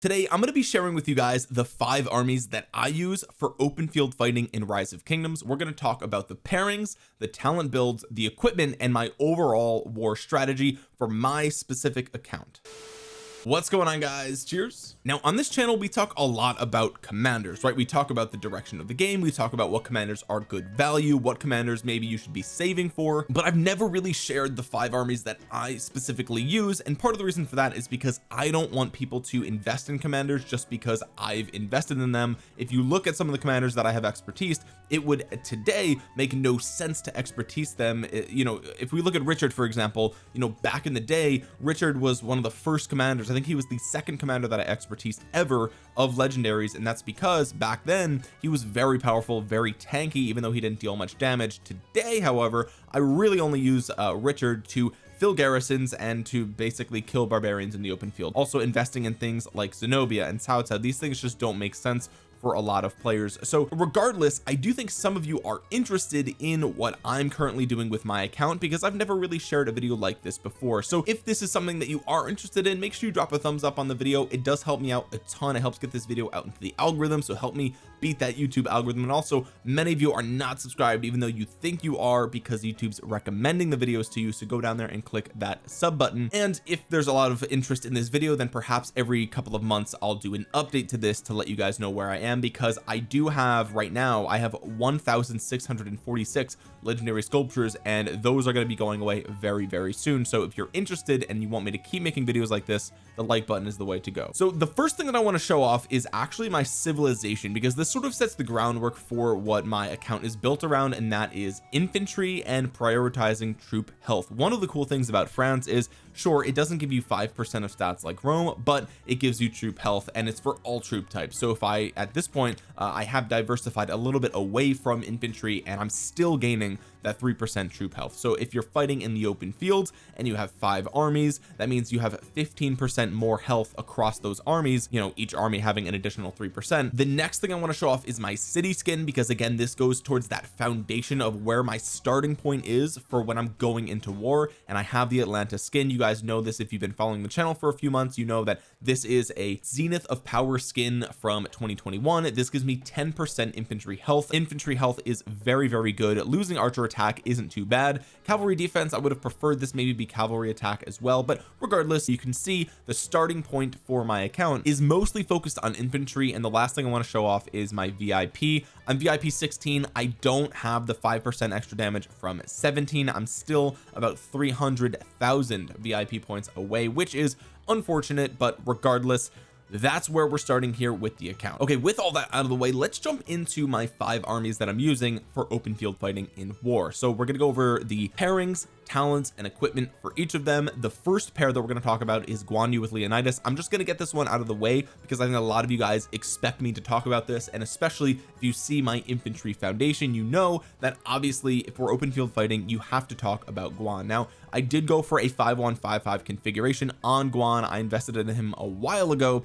today I'm going to be sharing with you guys the five armies that I use for open field fighting in rise of kingdoms. We're going to talk about the pairings the talent builds the equipment and my overall war strategy for my specific account what's going on guys? Cheers. Now on this channel we talk a lot about commanders right? We talk about the direction of the game. We talk about what commanders are good value what commanders maybe you should be saving for. But I've never really shared the five armies that I specifically use. And part of the reason for that is because I don't want people to invest in commanders just because I've invested in them. If you look at some of the commanders that I have expertise it would today make no sense to expertise them. You know if we look at Richard for example you know back in the day Richard was one of the first commanders I think he was the second commander that I expertise ever of legendaries and that's because back then he was very powerful very tanky even though he didn't deal much damage. Today however I really only use uh, Richard to fill garrisons and to basically kill barbarians in the open field. Also investing in things like Zenobia and Cao these things just don't make sense for a lot of players. So regardless I do think some of you are interested in what I'm currently doing with my account because I've never really shared a video like this before. So if this is something that you are interested in make sure you drop a thumbs up on the video. It does help me out a ton. It helps get this video out into the algorithm. So help me beat that YouTube algorithm. And also many of you are not subscribed even though you think you are because YouTube's recommending the videos to you. So go down there and click that sub button. And if there's a lot of interest in this video then perhaps every couple of months I'll do an update to this to let you guys know where I am because I do have right now I have 1646 legendary sculptures and those are going to be going away very very soon. So if you're interested and you want me to keep making videos like this the like button is the way to go. So the first thing that I want to show off is actually my civilization because this sort of sets the groundwork for what my account is built around and that is infantry and prioritizing troop health. One of the cool things about France is sure it doesn't give you five percent of stats like Rome but it gives you troop health and it's for all troop types. So if I at this point uh, I have diversified a little bit away from infantry and I'm still gaining that 3% troop health. So if you're fighting in the open fields and you have five armies that means you have 15% more health across those armies you know each army having an additional 3% the next thing I want to show off is my city skin because again this goes towards that foundation of where my starting point is for when I'm going into war and I have the Atlanta skin. You guys know this if you've been following the channel for a few months you know that this is a zenith of power skin from 2021 this gives me 10% infantry health. Infantry health is very very good. Losing archer attack isn't too bad. Cavalry defense I would have preferred this maybe be cavalry attack as well but regardless you can see the starting point for my account is mostly focused on infantry and the last thing I want to show off is my VIP I'm VIP 16 I don't have the 5% extra damage from 17 I'm still about 300,000 VIP points away which is unfortunate but regardless that's where we're starting here with the account. Okay with all that out of the way let's jump into my five armies that I'm using for open field fighting in war. So we're gonna go over the pairings talents and equipment for each of them. The first pair that we're going to talk about is Guan Yu with Leonidas. I'm just going to get this one out of the way because I think a lot of you guys expect me to talk about this and especially if you see my infantry foundation you know that obviously if we're open field fighting you have to talk about Guan. Now I did go for a 5155 configuration on Guan. I invested in him a while ago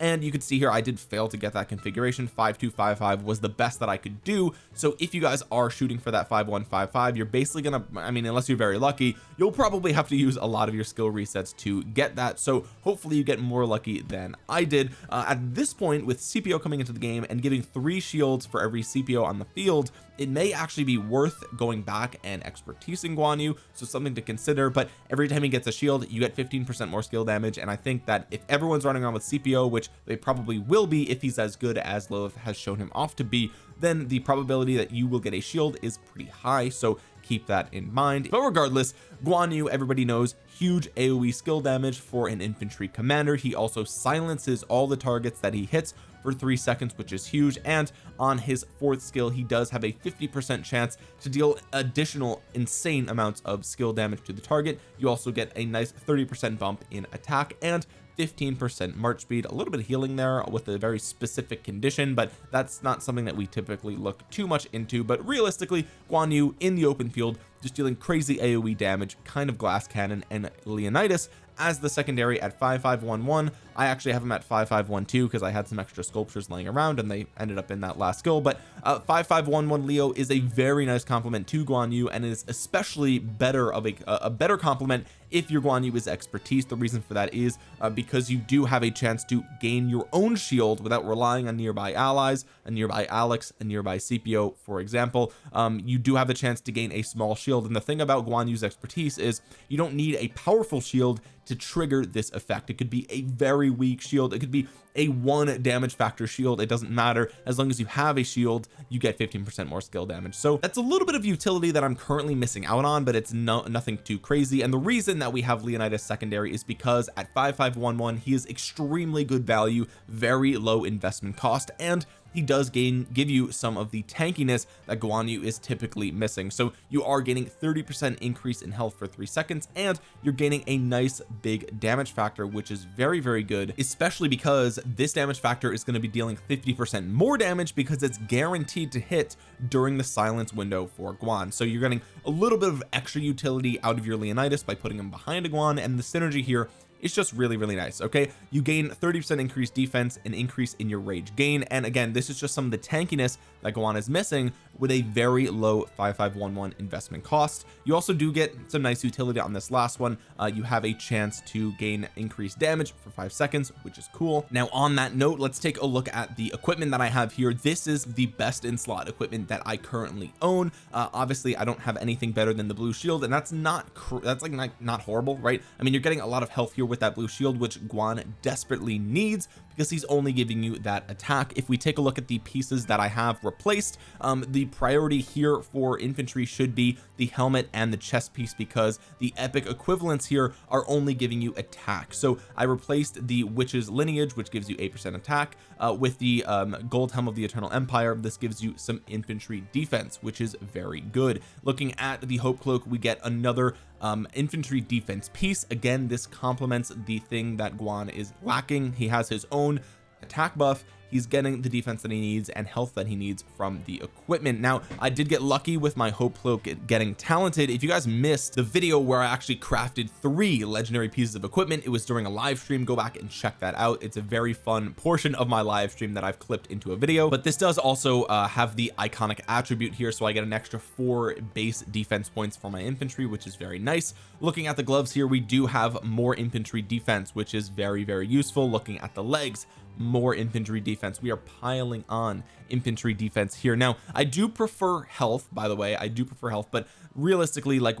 and you can see here I did fail to get that configuration. 5255 was the best that I could do. So if you guys are shooting for that 5155 you're basically gonna I mean unless you're very lucky you'll probably have to use a lot of your skill resets to get that. So hopefully you get more lucky than I did. Uh, at this point with Scipio coming into the game and giving three shields for every Scipio on the field it may actually be worth going back and expertising Guan Yu. So something to consider. But every time he gets a shield you get 15% more skill damage. And I think that if everyone's running around with Scipio which they probably will be if he's as good as Lilith has shown him off to be then the probability that you will get a shield is pretty high so keep that in mind. But regardless Guan Yu everybody knows huge AoE skill damage for an infantry commander. He also silences all the targets that he hits for three seconds which is huge and on his fourth skill he does have a 50 percent chance to deal additional insane amounts of skill damage to the target. You also get a nice 30 percent bump in attack and 15% march speed. A little bit of healing there with a very specific condition but that's not something that we typically look too much into. But realistically Guan Yu in the open field just dealing crazy AoE damage kind of glass cannon and Leonidas as the secondary at 5511 I actually have him at 5512 because I had some extra sculptures laying around and they ended up in that last skill. But uh 5511 Leo is a very nice compliment to Guan Yu and is especially better of a, a better compliment if your Guan Yu is expertise. The reason for that is uh, because you do have a chance to gain your own shield without relying on nearby allies a nearby Alex a nearby Scipio for example. Um, you do have the chance to gain a small shield. And the thing about Guan Yu's expertise is you don't need a powerful shield to trigger this effect. It could be a very weak shield. It could be a one damage factor shield. It doesn't matter. As long as you have a shield you get 15 percent more skill damage. So that's a little bit of utility that I'm currently missing out on but it's no nothing too crazy. And the reason that we have Leonidas secondary is because at 5511 he is extremely good value very low investment cost and he does gain give you some of the tankiness that Guan Yu is typically missing. So you are gaining 30 percent increase in health for three seconds and you're gaining a nice big damage factor which is very very good especially because this damage factor is going to be dealing 50 percent more damage because it's guaranteed to hit during the silence window for Guan. So you're getting a little bit of extra utility out of your Leonidas by putting him behind a Guan and the synergy here it's just really really nice okay? You gain 30 percent increased defense and increase in your rage gain and again this is just some of the tankiness that Guan is missing with a very low 5511 investment cost. You also do get some nice utility on this last one. Uh, you have a chance to gain increased damage for five seconds which is cool. Now on that note let's take a look at the equipment that I have here. This is the best in slot equipment that I currently own. Uh, obviously I don't have anything better than the blue shield and that's not that's like not, not horrible right? I mean you're getting a lot of health here with that blue shield which Guan desperately needs because he's only giving you that attack. If we take a look at the pieces that I have replaced um, the priority here for infantry should be the helmet and the chest piece because the epic equivalents here are only giving you attack. So I replaced the witch's lineage which gives you 8% attack uh, with the um, gold helm of the eternal empire. This gives you some infantry defense which is very good. Looking at the hope cloak we get another um, infantry defense piece. Again this complements the thing that Guan is lacking. He has his own attack buff he's getting the defense that he needs and health that he needs from the equipment. Now I did get lucky with my hope cloak getting talented. If you guys missed the video where I actually crafted three legendary pieces of equipment it was during a live stream. Go back and check that out. It's a very fun portion of my live stream that I've clipped into a video. But this does also uh, have the iconic attribute here so I get an extra four base defense points for my infantry which is very nice. Looking at the gloves here we do have more infantry defense which is very very useful. Looking at the legs more infantry defense. We are piling on infantry defense here. Now I do prefer health by the way. I do prefer health but realistically like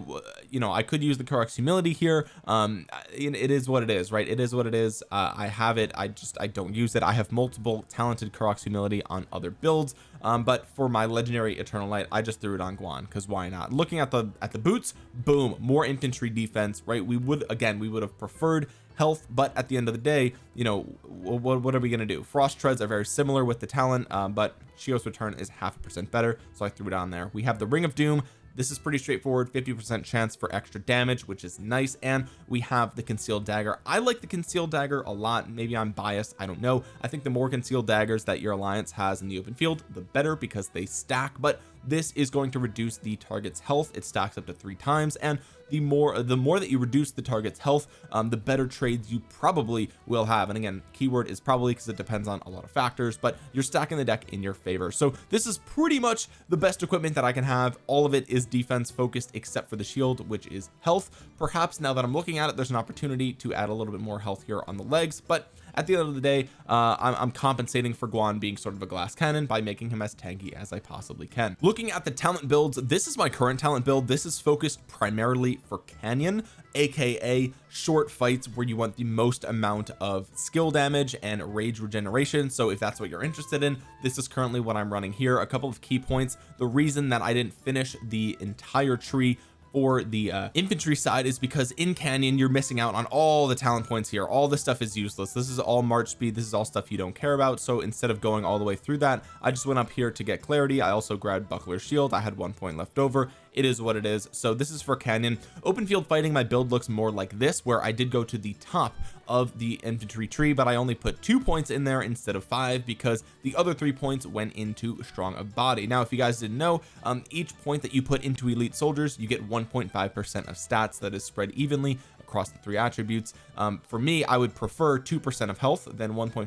you know I could use the Karuak's humility here. Um it is what it is right? It is what it is. Uh, I have it. I just I don't use it. I have multiple talented Karuak's humility on other builds. Um but for my legendary eternal light I just threw it on Guan because why not? Looking at the at the boots boom more infantry defense right? We would again we would have preferred health but at the end of the day you know what, what are we going to do? Frost treads are very similar with the talent um, but Shio's return is half a percent better so I threw it on there. We have the ring of doom. This is pretty straightforward 50 percent chance for extra damage which is nice and we have the concealed dagger. I like the concealed dagger a lot. Maybe I'm biased I don't know. I think the more concealed daggers that your alliance has in the open field the better because they stack but this is going to reduce the target's health. It stacks up to three times and the more the more that you reduce the target's health um, the better trades you probably will have. And again keyword is probably because it depends on a lot of factors but you're stacking the deck in your favor. So this is pretty much the best equipment that I can have. All of it is defense focused except for the shield which is health. Perhaps now that I'm looking at it there's an opportunity to add a little bit more health here on the legs but at the end of the day uh, I'm, I'm compensating for Guan being sort of a glass cannon by making him as tanky as I possibly can. Looking at the talent builds this is my current talent build. This is focused primarily for Canyon aka short fights where you want the most amount of skill damage and rage regeneration. So if that's what you're interested in this is currently what I'm running here. A couple of key points. The reason that I didn't finish the entire tree for the uh, infantry side is because in Canyon you're missing out on all the talent points here. All this stuff is useless. This is all march speed. This is all stuff you don't care about. So instead of going all the way through that I just went up here to get clarity. I also grabbed buckler shield. I had one point left over. It is what it is. So this is for Canyon. Open field fighting my build looks more like this where I did go to the top of the infantry tree but I only put two points in there instead of five because the other three points went into strong of body. Now if you guys didn't know um, each point that you put into elite soldiers you get 1.5 percent of stats that is spread evenly across the three attributes. Um, for me I would prefer 2% of health than 1.5%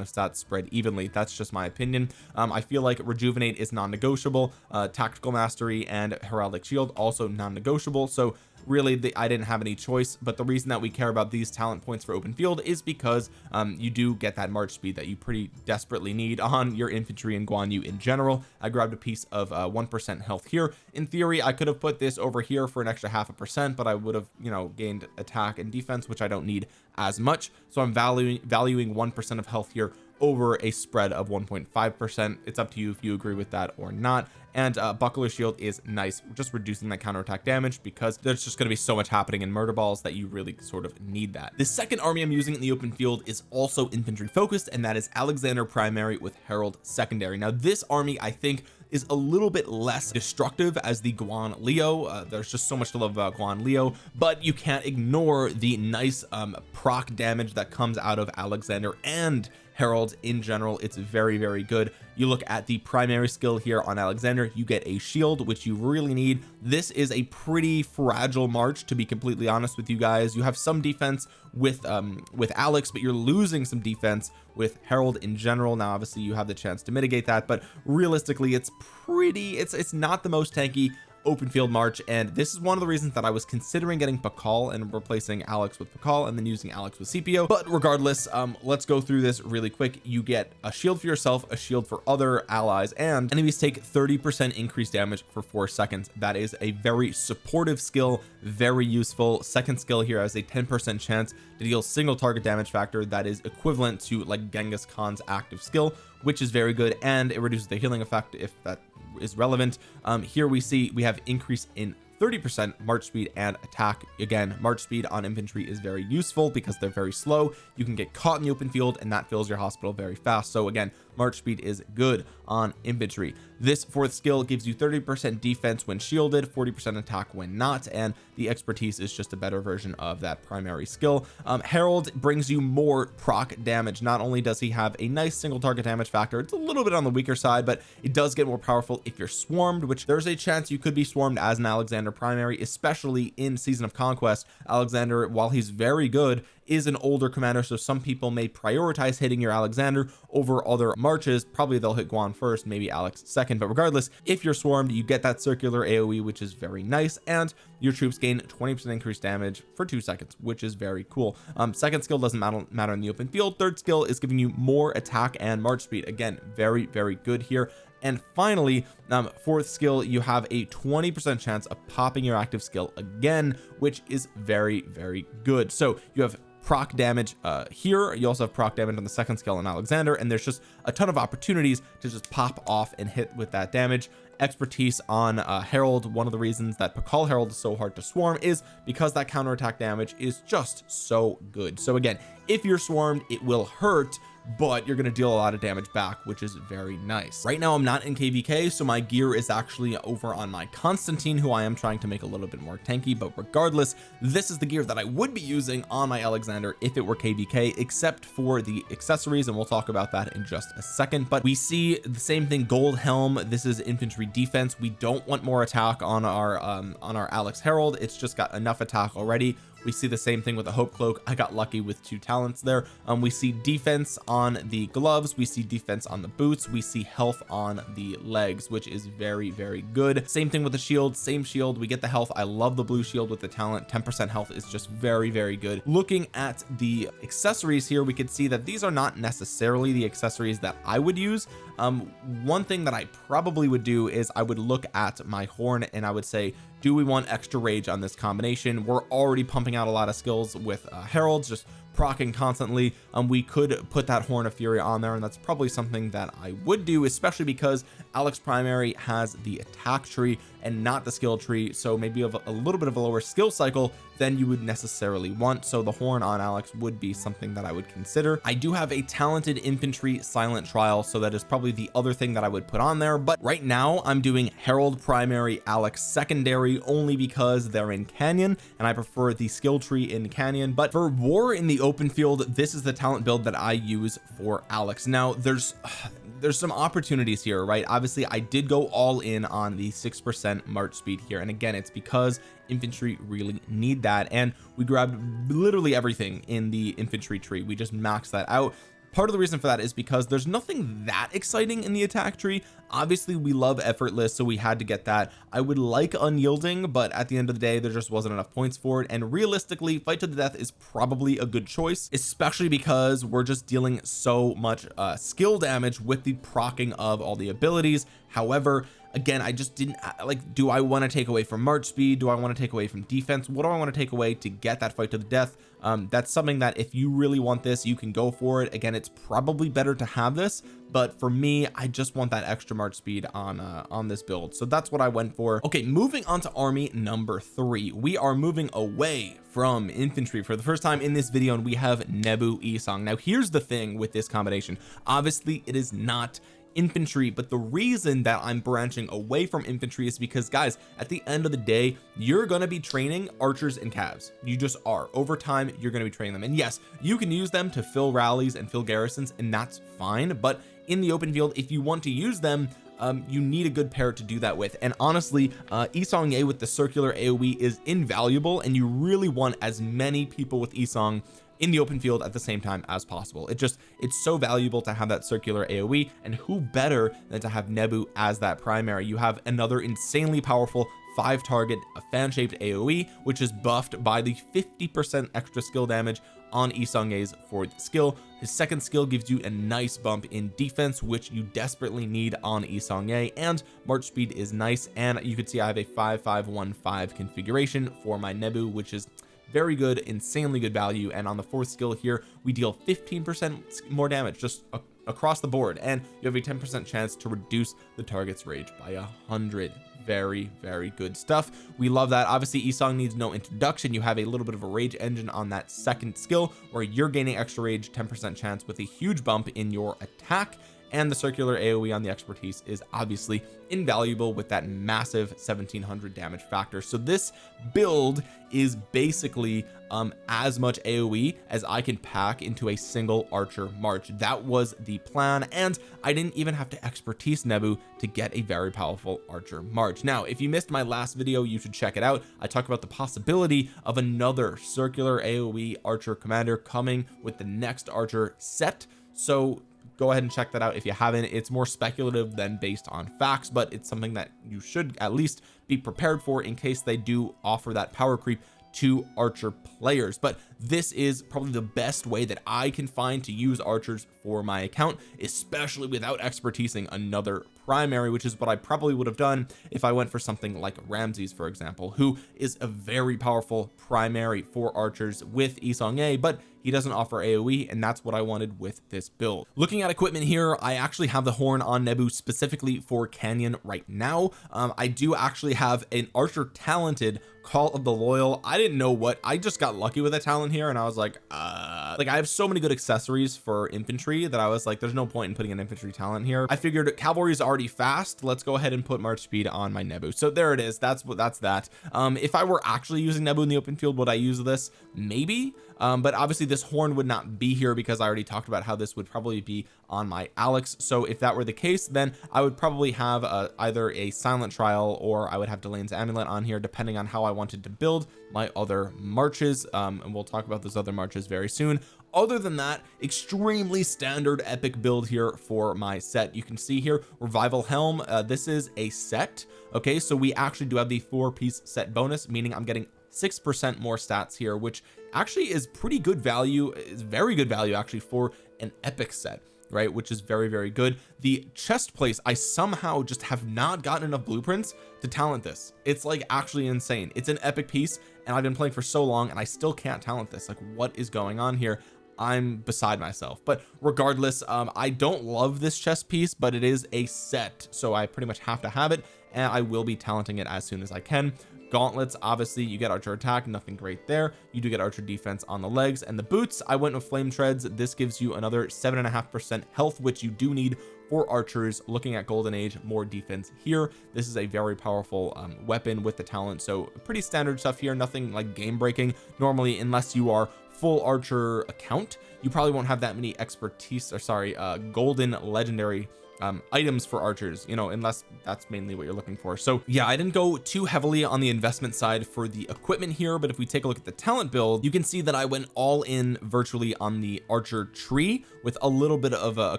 of stats spread evenly. That's just my opinion. Um, I feel like rejuvenate is non-negotiable. Uh, tactical mastery and heraldic shield also non-negotiable. So really the, I didn't have any choice but the reason that we care about these talent points for open field is because um, you do get that march speed that you pretty desperately need on your infantry and Guan Yu in general. I grabbed a piece of uh, 1% health here. In theory I could have put this over here for an extra half a percent but I would have you know gained attack and defense which I don't need as much. So I'm valuing valuing 1% of health here over a spread of 1.5 percent. It's up to you if you agree with that or not. And uh, buckler shield is nice just reducing that counterattack damage because there's just going to be so much happening in murder balls that you really sort of need that. The second army I'm using in the open field is also infantry focused and that is Alexander primary with Harald secondary. Now this army I think is a little bit less destructive as the Guan Leo. Uh, there's just so much to love about Guan Leo but you can't ignore the nice um proc damage that comes out of Alexander and Harald in general it's very very good. You look at the primary skill here on Alexander you get a shield which you really need. This is a pretty fragile march to be completely honest with you guys. You have some defense with um with Alex but you're losing some defense with Harald in general. Now obviously you have the chance to mitigate that but realistically it's pretty it's it's not the most tanky open field march and this is one of the reasons that I was considering getting Pakal and replacing Alex with Pakal and then using Alex with Scipio but regardless um let's go through this really quick. You get a shield for yourself a shield for other allies and enemies take 30 percent increased damage for four seconds. That is a very supportive skill very useful. Second skill here has a 10 percent chance to deal single target damage factor that is equivalent to like Genghis Khan's active skill which is very good and it reduces the healing effect if that is relevant. Um here we see we have increase in 30 percent march speed and attack. Again march speed on infantry is very useful because they're very slow. You can get caught in the open field and that fills your hospital very fast. So again march speed is good on infantry. This fourth skill gives you 30 percent defense when shielded 40 percent attack when not and the expertise is just a better version of that primary skill. Um, Harald brings you more proc damage. Not only does he have a nice single target damage factor it's a little bit on the weaker side but it does get more powerful if you're swarmed which there's a chance you could be swarmed as an Alexander primary especially in season of conquest. Alexander while he's very good is an older commander so some people may prioritize hitting your Alexander over other marches. Probably they'll hit Guan first maybe Alex second. But regardless if you're swarmed you get that circular AoE which is very nice and your troops gain 20 percent increased damage for two seconds which is very cool. Um second skill doesn't matter matter in the open field. Third skill is giving you more attack and march speed. Again very very good here. And finally um fourth skill you have a 20 percent chance of popping your active skill again which is very very good. So you have proc damage uh here. You also have proc damage on the second skill in Alexander and there's just a ton of opportunities to just pop off and hit with that damage. Expertise on uh Harald. One of the reasons that Pakal Harald is so hard to swarm is because that counterattack damage is just so good. So again if you're swarmed it will hurt but you're going to deal a lot of damage back which is very nice. Right now I'm not in kvk so my gear is actually over on my Constantine who I am trying to make a little bit more tanky but regardless this is the gear that I would be using on my Alexander if it were kvk except for the accessories and we'll talk about that in just a second. But we see the same thing gold helm. This is infantry defense. We don't want more attack on our um on our Alex Harald. It's just got enough attack already we see the same thing with the hope cloak. I got lucky with two talents there. Um we see defense on the gloves. We see defense on the boots. We see health on the legs which is very very good. Same thing with the shield. Same shield. We get the health. I love the blue shield with the talent. 10 percent health is just very very good. Looking at the accessories here we could see that these are not necessarily the accessories that I would use um one thing that I probably would do is I would look at my horn and I would say do we want extra rage on this combination? We're already pumping out a lot of skills with uh, heralds just procking constantly. Um we could put that horn of fury on there and that's probably something that I would do especially because Alex primary has the attack tree and not the skill tree so maybe a, a little bit of a lower skill cycle than you would necessarily want. So the horn on Alex would be something that I would consider. I do have a talented infantry silent trial so that is probably the other thing that I would put on there. But right now I'm doing Harald primary Alex secondary only because they're in Canyon and I prefer the skill tree in Canyon. But for war in the open field this is the talent build that I use for Alex. Now there's there's some opportunities here right? Obviously I did go all in on the six percent march speed here. And again it's because infantry really need that. And we grabbed literally everything in the infantry tree. We just maxed that out part of the reason for that is because there's nothing that exciting in the attack tree. Obviously we love effortless so we had to get that. I would like unyielding but at the end of the day there just wasn't enough points for it. And realistically fight to the death is probably a good choice especially because we're just dealing so much uh, skill damage with the procking of all the abilities. However again I just didn't uh, like do I want to take away from march speed? Do I want to take away from defense? What do I want to take away to get that fight to the death um that's something that if you really want this you can go for it. Again it's probably better to have this but for me I just want that extra march speed on uh on this build. So that's what I went for. Okay moving on to army number three. We are moving away from infantry for the first time in this video and we have Nebu Isong. Now here's the thing with this combination. Obviously it is not infantry but the reason that I'm branching away from infantry is because guys at the end of the day you're going to be training archers and cavs you just are. Over time you're going to be training them. And yes you can use them to fill rallies and fill garrisons and that's fine but in the open field if you want to use them um, you need a good pair to do that with. And honestly uh Isong Ye with the circular AoE is invaluable and you really want as many people with Isong in the open field at the same time as possible. It just it's so valuable to have that circular AoE and who better than to have Nebu as that primary? You have another insanely powerful five target a fan shaped AoE which is buffed by the 50 percent extra skill damage on Isong Ye's fourth skill. His second skill gives you a nice bump in defense which you desperately need on Isong Ye and march speed is nice and you can see I have a 5515 configuration for my Nebu which is very good insanely good value. And on the fourth skill here we deal 15 percent more damage just across the board. And you have a 10 percent chance to reduce the target's rage by a hundred. Very very good stuff. We love that. Obviously Isong needs no introduction. You have a little bit of a rage engine on that second skill where you're gaining extra rage 10 percent chance with a huge bump in your attack and the circular AoE on the expertise is obviously invaluable with that massive 1700 damage factor. So this build is basically um as much AoE as I can pack into a single archer march. That was the plan and I didn't even have to expertise Nebu to get a very powerful archer march. Now if you missed my last video you should check it out. I talk about the possibility of another circular AoE archer commander coming with the next archer set. So go ahead and check that out if you haven't. It's more speculative than based on facts but it's something that you should at least be prepared for in case they do offer that power creep to archer players. But this is probably the best way that I can find to use archers for my account especially without expertising another primary which is what I probably would have done if I went for something like Ramses for example who is a very powerful primary for archers with Isong Ye but he doesn't offer AoE and that's what I wanted with this build. Looking at equipment here I actually have the horn on Nebu specifically for Canyon right now. Um, I do actually have an archer talented call of the loyal. I didn't know what I just got lucky with a talent here and I was like uh like I have so many good accessories for infantry that I was like there's no point in putting an infantry talent here. I figured cavalry is already fast. Let's go ahead and put march speed on my Nebu. So there it is. That's what that's that. Um if I were actually using Nebu in the open field would I use this? Maybe um but obviously this horn would not be here because I already talked about how this would probably be on my Alex. So if that were the case then I would probably have uh, either a silent trial or I would have Delane's amulet on here depending on how I wanted to build my other marches. Um and we'll talk about those other marches very soon. Other than that extremely standard epic build here for my set. You can see here revival helm. Uh, this is a set. Okay so we actually do have the four piece set bonus meaning I'm getting six percent more stats here which actually is pretty good value is very good value actually for an epic set right? Which is very very good. The chest place I somehow just have not gotten enough blueprints to talent this. It's like actually insane. It's an epic piece and I've been playing for so long and I still can't talent this. Like what is going on here? I'm beside myself. But regardless um I don't love this chest piece but it is a set so I pretty much have to have it and I will be talenting it as soon as I can gauntlets obviously you get archer attack nothing great there. You do get archer defense on the legs and the boots. I went with flame treads. This gives you another seven and a half percent health which you do need for archers. Looking at golden age more defense here. This is a very powerful um, weapon with the talent. So pretty standard stuff here. Nothing like game breaking normally unless you are full archer account you probably won't have that many expertise or sorry uh golden legendary um, items for archers you know unless that's mainly what you're looking for. So yeah I didn't go too heavily on the investment side for the equipment here but if we take a look at the talent build you can see that I went all in virtually on the archer tree with a little bit of a, a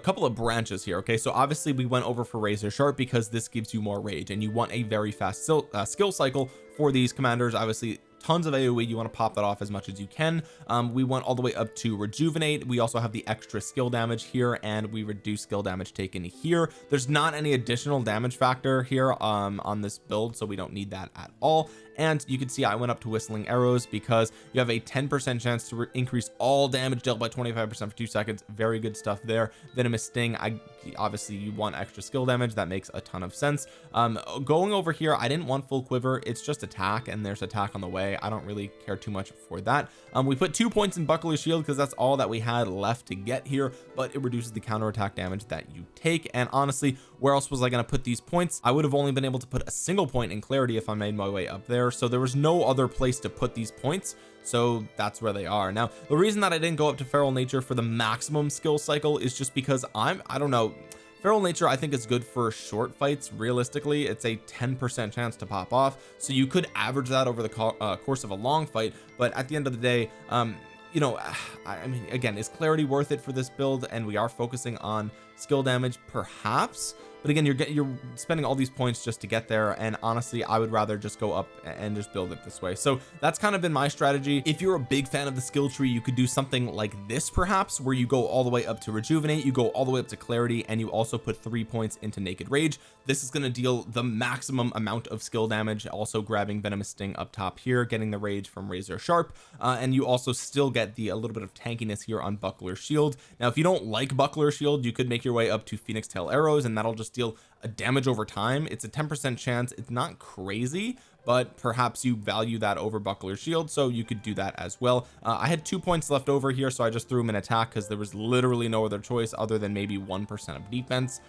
couple of branches here okay? So obviously we went over for razor sharp because this gives you more rage and you want a very fast uh, skill cycle for these commanders. Obviously tons of AoE you want to pop that off as much as you can. Um, we went all the way up to rejuvenate. We also have the extra skill damage here and we reduce skill damage taken here. There's not any additional damage factor here um, on this build so we don't need that at all and you can see I went up to whistling arrows because you have a 10% chance to increase all damage dealt by 25% for two seconds. Very good stuff there. Venomous sting I obviously you want extra skill damage. That makes a ton of sense. Um going over here I didn't want full quiver. It's just attack and there's attack on the way. I don't really care too much for that. Um we put two points in buckler shield because that's all that we had left to get here but it reduces the counter attack damage that you take. And honestly where else was I going to put these points? I would have only been able to put a single point in clarity if I made my way up there so there was no other place to put these points so that's where they are. Now the reason that I didn't go up to feral nature for the maximum skill cycle is just because I'm I don't know feral nature I think is good for short fights realistically it's a 10% chance to pop off so you could average that over the co uh, course of a long fight but at the end of the day um you know I mean again is clarity worth it for this build and we are focusing on skill damage perhaps but again you're getting you're spending all these points just to get there and honestly I would rather just go up and just build it this way. So that's kind of been my strategy. If you're a big fan of the skill tree you could do something like this perhaps where you go all the way up to rejuvenate you go all the way up to clarity and you also put three points into naked rage. This is going to deal the maximum amount of skill damage also grabbing venomous sting up top here getting the rage from razor sharp uh, and you also still get the a little bit of tankiness here on buckler shield. Now if you don't like buckler shield you could make your way up to phoenix tail arrows and that'll just deal a damage over time it's a 10% chance. It's not crazy but perhaps you value that over buckler shield so you could do that as well. Uh, I had two points left over here so I just threw him an attack because there was literally no other choice other than maybe one percent of defense.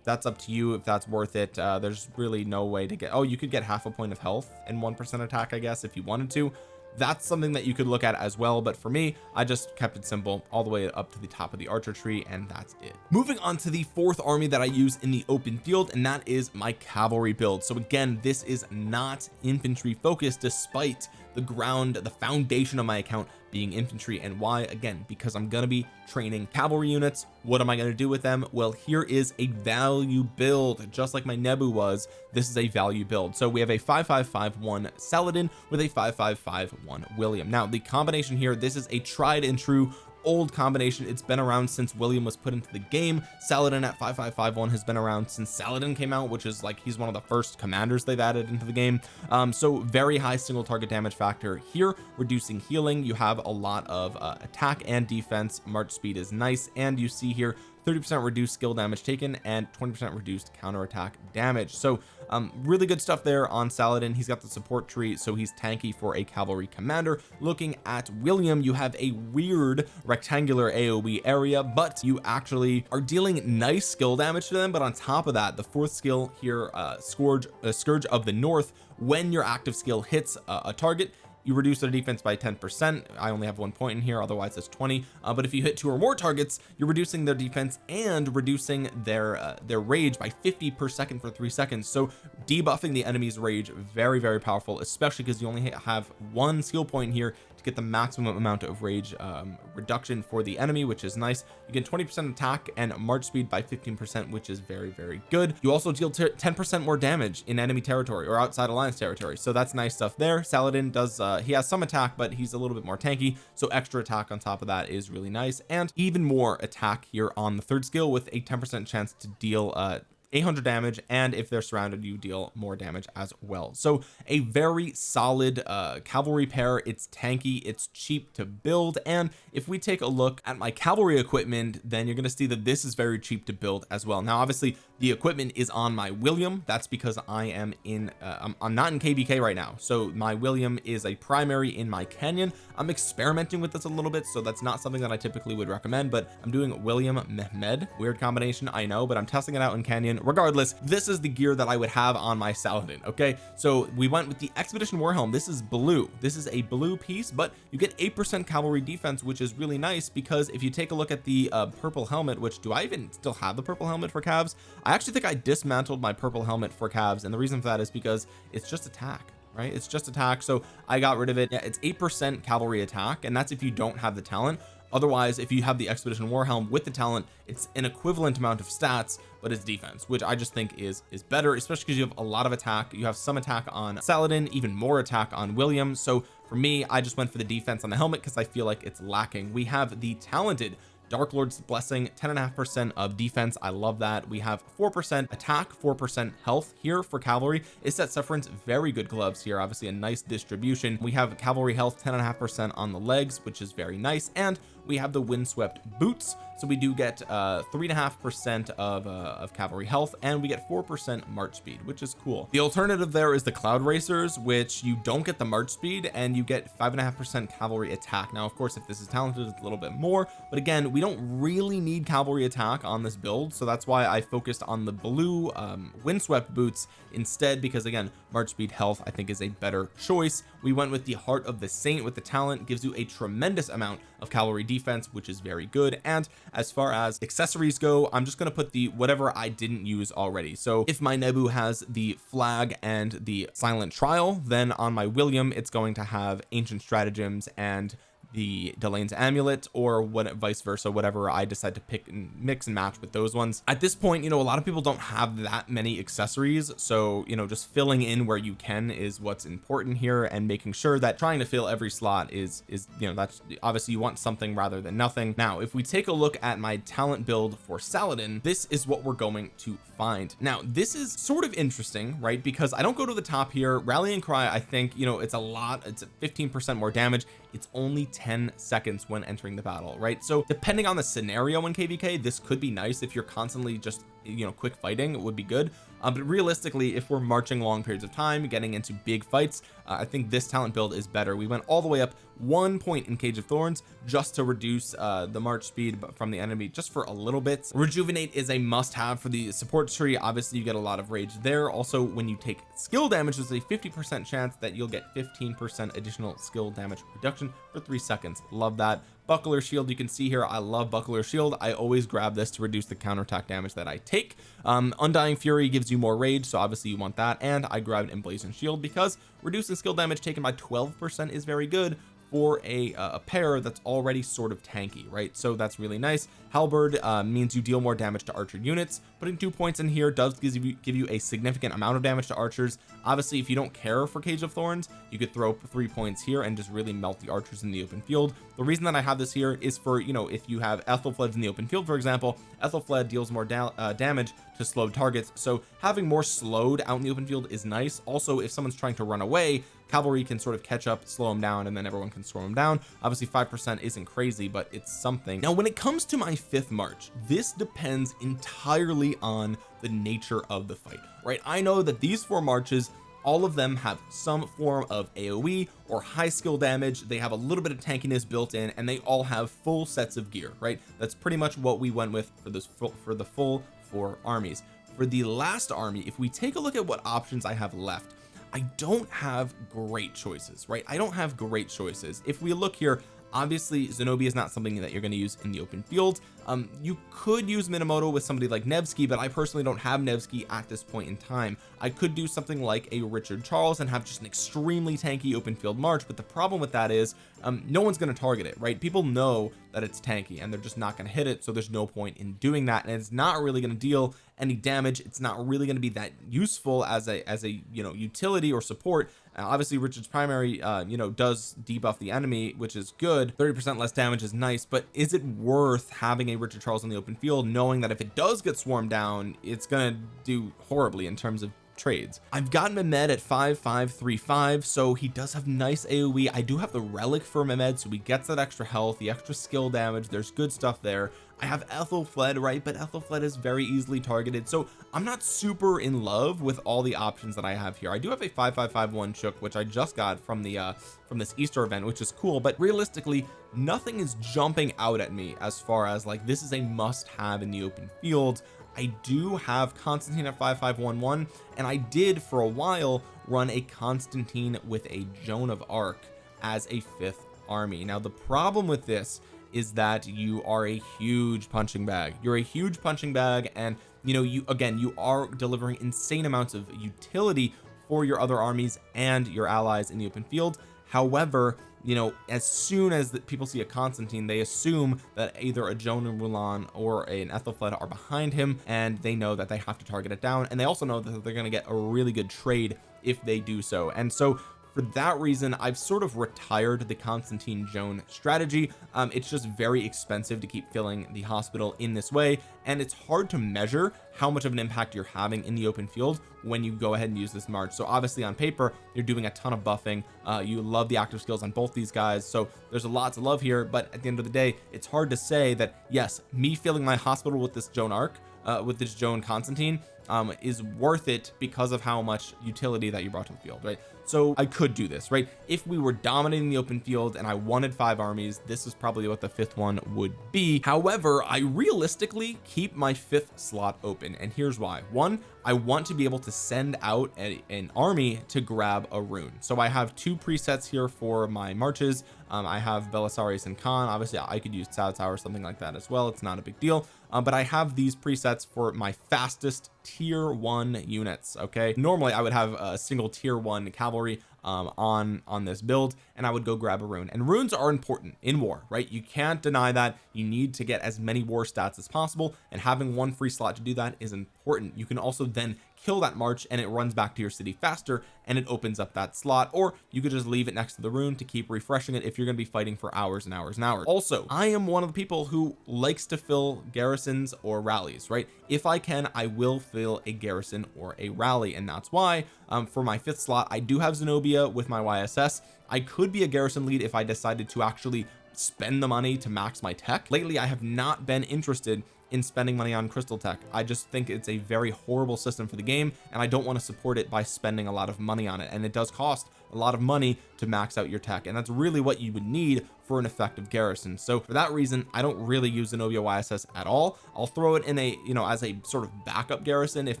That's up to you if that's worth it. Uh, there's really no way to get oh you could get half a point of health and one percent attack I guess if you wanted to that's something that you could look at as well but for me I just kept it simple all the way up to the top of the archer tree and that's it. Moving on to the fourth army that I use in the open field and that is my cavalry build. So again this is not infantry focused despite the ground the foundation of my account being infantry. And why? Again because I'm to be training cavalry units. What am I to do with them? Well here is a value build just like my Nebu was. This is a value build. So we have a 5551 Saladin with a 5551 William. Now the combination here this is a tried and true old combination. It's been around since William was put into the game. Saladin at 5551 has been around since Saladin came out which is like he's one of the first commanders they've added into the game. Um so very high single target damage factor here reducing healing. You have a lot of uh, attack and defense. March speed is nice. And you see here 30% reduced skill damage taken and 20% reduced counterattack damage. So um really good stuff there on Saladin. He's got the support tree so he's tanky for a cavalry commander. Looking at William you have a weird rectangular AoE area but you actually are dealing nice skill damage to them. But on top of that the fourth skill here uh scourge uh, scourge of the north when your active skill hits uh, a target you reduce their defense by 10 percent. I only have one point in here otherwise it's 20 uh, but if you hit two or more targets you're reducing their defense and reducing their uh, their rage by 50 per second for three seconds. So debuffing the enemy's rage very very powerful especially because you only have one skill point here to get the maximum amount of rage um, reduction for the enemy which is nice. You get 20 percent attack and march speed by 15 percent which is very very good. You also deal 10 percent more damage in enemy territory or outside alliance territory. So that's nice stuff there. Saladin does uh, he has some attack but he's a little bit more tanky. So extra attack on top of that is really nice. And even more attack here on the third skill with a 10 percent chance to deal uh 800 damage and if they're surrounded you deal more damage as well. So a very solid uh cavalry pair. It's tanky it's cheap to build and if we take a look at my cavalry equipment then you're going to see that this is very cheap to build as well. Now obviously the equipment is on my William. That's because I am in uh, I'm, I'm not in kvk right now. So my William is a primary in my Canyon. I'm experimenting with this a little bit so that's not something that I typically would recommend but I'm doing William Mehmed. Weird combination I know but I'm testing it out in Canyon Regardless this is the gear that I would have on my Saladin okay? So we went with the Expedition War Helm this is blue. This is a blue piece but you get eight percent cavalry defense which is really nice because if you take a look at the uh, purple helmet which do I even still have the purple helmet for calves? I actually think I dismantled my purple helmet for calves and the reason for that is because it's just attack right? It's just attack so I got rid of it. Yeah, it's eight percent cavalry attack and that's if you don't have the talent otherwise if you have the expedition warhelm with the talent it's an equivalent amount of stats but it's defense which I just think is is better especially because you have a lot of attack. You have some attack on Saladin even more attack on William. So for me I just went for the defense on the helmet because I feel like it's lacking. We have the talented Dark Lord's blessing 10 and a half percent of defense. I love that. We have four percent attack four percent health here for cavalry. Is that sufferance very good gloves here obviously a nice distribution. We have cavalry health 10 and a half percent on the legs which is very nice and we have the windswept boots so we do get uh three and a half percent of uh of cavalry health and we get four percent march speed which is cool. The alternative there is the cloud racers which you don't get the march speed and you get five and a half percent cavalry attack. Now of course if this is talented it's a little bit more but again we don't really need cavalry attack on this build so that's why I focused on the blue um windswept boots instead because again march speed health I think is a better choice. We went with the heart of the saint with the talent gives you a tremendous amount of cavalry defense which is very good. And as far as accessories go I'm just going to put the whatever I didn't use already. So if my Nebu has the flag and the silent trial then on my William it's going to have ancient stratagems and the Delane's amulet or what vice versa whatever I decide to pick and mix and match with those ones. At this point you know a lot of people don't have that many accessories so you know just filling in where you can is what's important here and making sure that trying to fill every slot is is you know that's obviously you want something rather than nothing. Now if we take a look at my talent build for Saladin this is what we're going to find. Now this is sort of interesting right because I don't go to the top here. Rallying cry I think you know it's a lot it's 15 percent more damage. It's only 10 seconds when entering the battle right? So depending on the scenario in kvk this could be nice if you're constantly just you know quick fighting would be good. Um, but realistically if we're marching long periods of time getting into big fights uh, I think this talent build is better. We went all the way up one point in cage of thorns just to reduce uh, the march speed from the enemy just for a little bit. Rejuvenate is a must have for the support tree. Obviously you get a lot of rage there. Also when you take skill damage there's a 50 percent chance that you'll get 15 percent additional skill damage reduction for three seconds. Love that buckler shield. You can see here I love buckler shield. I always grab this to reduce the counterattack damage that I take. Um undying fury gives you more rage so obviously you want that. And I grabbed emblazoned shield because reducing skill damage taken by 12 percent is very good for a, uh, a pair that's already sort of tanky right? So that's really nice. Halberd uh, means you deal more damage to archer units putting two points in here does give you give you a significant amount of damage to archers. Obviously if you don't care for cage of thorns you could throw three points here and just really melt the archers in the open field. The reason that I have this here is for you know if you have Ethelfled in the open field for example Ethelfled deals more da uh, damage to slowed targets. So having more slowed out in the open field is nice. Also if someone's trying to run away cavalry can sort of catch up slow them down and then everyone can storm them down. Obviously five percent isn't crazy but it's something. Now when it comes to my fifth march this depends entirely on the nature of the fight right? I know that these four marches all of them have some form of AoE or high skill damage. They have a little bit of tankiness built in and they all have full sets of gear right? That's pretty much what we went with for this for the full four armies. For the last army if we take a look at what options I have left I don't have great choices right? I don't have great choices. If we look here obviously Zenobia is not something that you're going to use in the open field um you could use Minamoto with somebody like Nevsky but I personally don't have Nevsky at this point in time. I could do something like a Richard Charles and have just an extremely tanky open field march but the problem with that is um no one's going to target it right? People know that it's tanky and they're just not going to hit it so there's no point in doing that and it's not really going to deal any damage. It's not really going to be that useful as a as a you know utility or support. Uh, obviously Richard's primary uh you know does debuff the enemy which is good. 30 percent less damage is nice but is it worth having a Richard Charles in the open field knowing that if it does get swarmed down it's gonna do horribly in terms of trades. I've gotten Mehmed at 5535 so he does have nice AoE I do have the relic for Mehmed so he gets that extra health the extra skill damage. There's good stuff there I have Ethelfled right? But Ethelfled is very easily targeted. So I'm not super in love with all the options that I have here. I do have a 5551 chook which I just got from the uh from this Easter event which is cool. But realistically nothing is jumping out at me as far as like this is a must have in the open field. I do have Constantine at 5511 and I did for a while run a Constantine with a Joan of Arc as a fifth army. Now the problem with this is that you are a huge punching bag. You're a huge punching bag and you know you again you are delivering insane amounts of utility for your other armies and your allies in the open field. However you know as soon as the, people see a Constantine they assume that either a Joan and Mulan or an Ethelfled are behind him and they know that they have to target it down and they also know that they're going to get a really good trade if they do so. And so for that reason I've sort of retired the Constantine Joan strategy. Um, it's just very expensive to keep filling the hospital in this way and it's hard to measure how much of an impact you're having in the open field when you go ahead and use this march. So obviously on paper you're doing a ton of buffing. Uh, you love the active skills on both these guys so there's a lot to love here but at the end of the day it's hard to say that yes me filling my hospital with this Joan arc uh, with this Joan Constantine um, is worth it because of how much utility that you brought to the field right so I could do this right? If we were dominating the open field and I wanted five armies this is probably what the fifth one would be. However I realistically keep my fifth slot open and here's why. One I want to be able to send out a, an army to grab a rune. So I have two presets here for my marches. Um, I have Belisarius and Khan. Obviously I could use Cao or something like that as well. It's not a big deal um, but I have these presets for my fastest tier one units okay? Normally I would have a single tier one cavalry um, on on this build and I would go grab a rune. And runes are important in war right? You can't deny that. You need to get as many war stats as possible and having one free slot to do that is important. You can also then kill that march and it runs back to your city faster and it opens up that slot or you could just leave it next to the rune to keep refreshing it if you're going to be fighting for hours and hours and hours. Also I am one of the people who likes to fill garrisons or rallies right? If I can I will fill a garrison or a rally and that's why um, for my fifth slot I do have Zenobia with my YSS I could be a garrison lead if I decided to actually spend the money to max my tech. Lately I have not been interested in spending money on crystal tech. I just think it's a very horrible system for the game and I don't want to support it by spending a lot of money on it. And it does cost a lot of money to max out your tech and that's really what you would need for an effective garrison. So for that reason I don't really use Zenobia YSS at all. I'll throw it in a you know as a sort of backup garrison if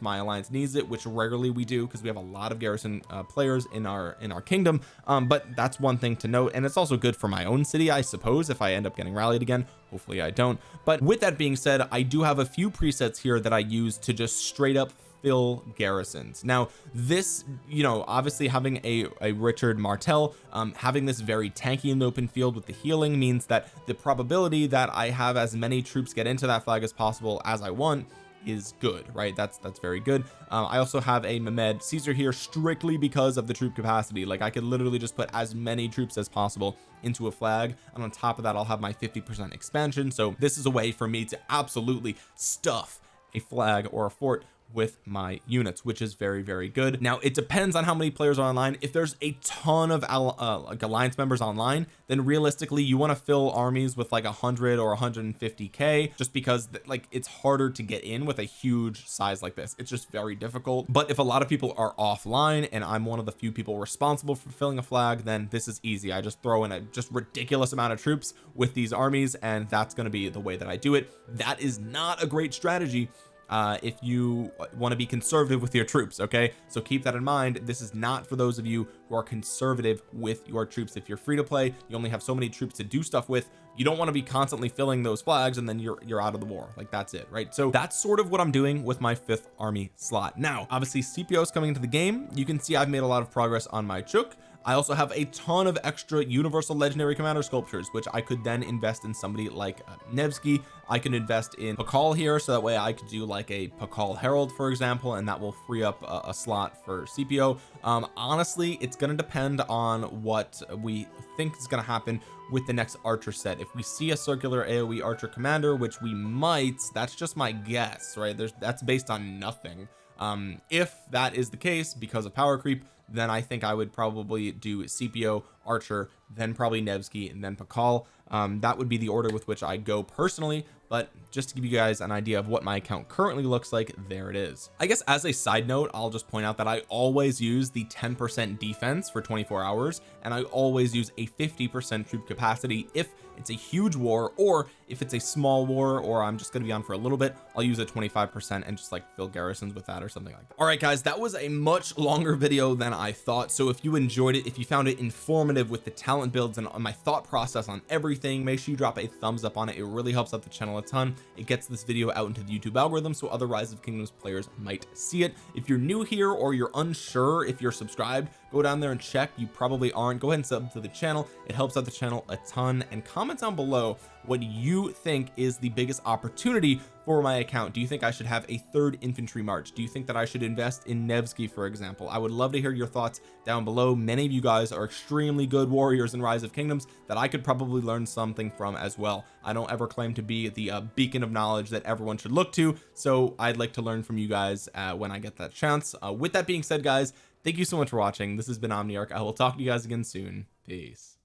my alliance needs it which rarely we do because we have a lot of garrison uh, players in our in our kingdom. Um, but that's one thing to note and it's also good for my own city I suppose if I end up getting rallied again. Hopefully I don't. But with that being said I do have a few presets here that I use to just straight up fill garrisons. Now this you know obviously having a, a Richard Martel um, having this very tanky in the open field with the healing means that the probability that I have as many troops get into that flag as possible as I want is good right? That's that's very good. Um, I also have a Mehmed Caesar here strictly because of the troop capacity. Like I could literally just put as many troops as possible into a flag and on top of that I'll have my 50 percent expansion. So this is a way for me to absolutely stuff a flag or a fort with my units which is very very good. Now it depends on how many players are online. If there's a ton of uh, like alliance members online then realistically you want to fill armies with like 100 or 150k just because like it's harder to get in with a huge size like this. It's just very difficult. But if a lot of people are offline and I'm one of the few people responsible for filling a flag then this is easy. I just throw in a just ridiculous amount of troops with these armies and that's going to be the way that I do it. That is not a great strategy uh, if you want to be conservative with your troops okay? So keep that in mind. This is not for those of you who are conservative with your troops. If you're free to play you only have so many troops to do stuff with you don't want to be constantly filling those flags and then you're you're out of the war. Like that's it right? So that's sort of what I'm doing with my fifth army slot. Now obviously Scipio is coming into the game. You can see I've made a lot of progress on my chook I also have a ton of extra universal legendary commander sculptures which I could then invest in somebody like uh, Nevsky. I can invest in Pakal here so that way I could do like a Pakal Harald for example and that will free up a, a slot for Scipio um honestly it's going to depend on what we think is going to happen with the next archer set. If we see a circular AoE archer commander which we might that's just my guess right? There's that's based on nothing um if that is the case because of power creep then I think I would probably do Scipio Archer then probably Nevsky and then Pakal. Um, that would be the order with which I go personally but just to give you guys an idea of what my account currently looks like there it is. I guess as a side note I'll just point out that I always use the 10% defense for 24 hours and I always use a 50% troop capacity if it's a huge war or if it's a small war or I'm just going to be on for a little bit I'll use a 25% and just like fill garrisons with that or something like that. All right guys that was a much longer video than I thought. So if you enjoyed it if you found it informative with the talent builds and uh, my thought process on everything make sure you drop a thumbs up on it. It really helps out the channel a ton. It gets this video out into the YouTube algorithm so other rise of kingdoms players might see it. If you're new here or you're unsure if you're subscribed go down there and check. You probably aren't. Go ahead and sub to the channel. It helps out the channel a ton. And comment down below what you think is the biggest opportunity for my account. Do you think I should have a third infantry march? Do you think that I should invest in Nevsky for example? I would love to hear your thoughts down below. Many of you guys are extremely good warriors in rise of kingdoms that I could probably learn something from as well. I don't ever claim to be the uh, beacon of knowledge that everyone should look to. So I'd like to learn from you guys uh, when I get that chance. Uh, with that being said guys thank you so much for watching. This has been Omniarch. I will talk to you guys again soon. Peace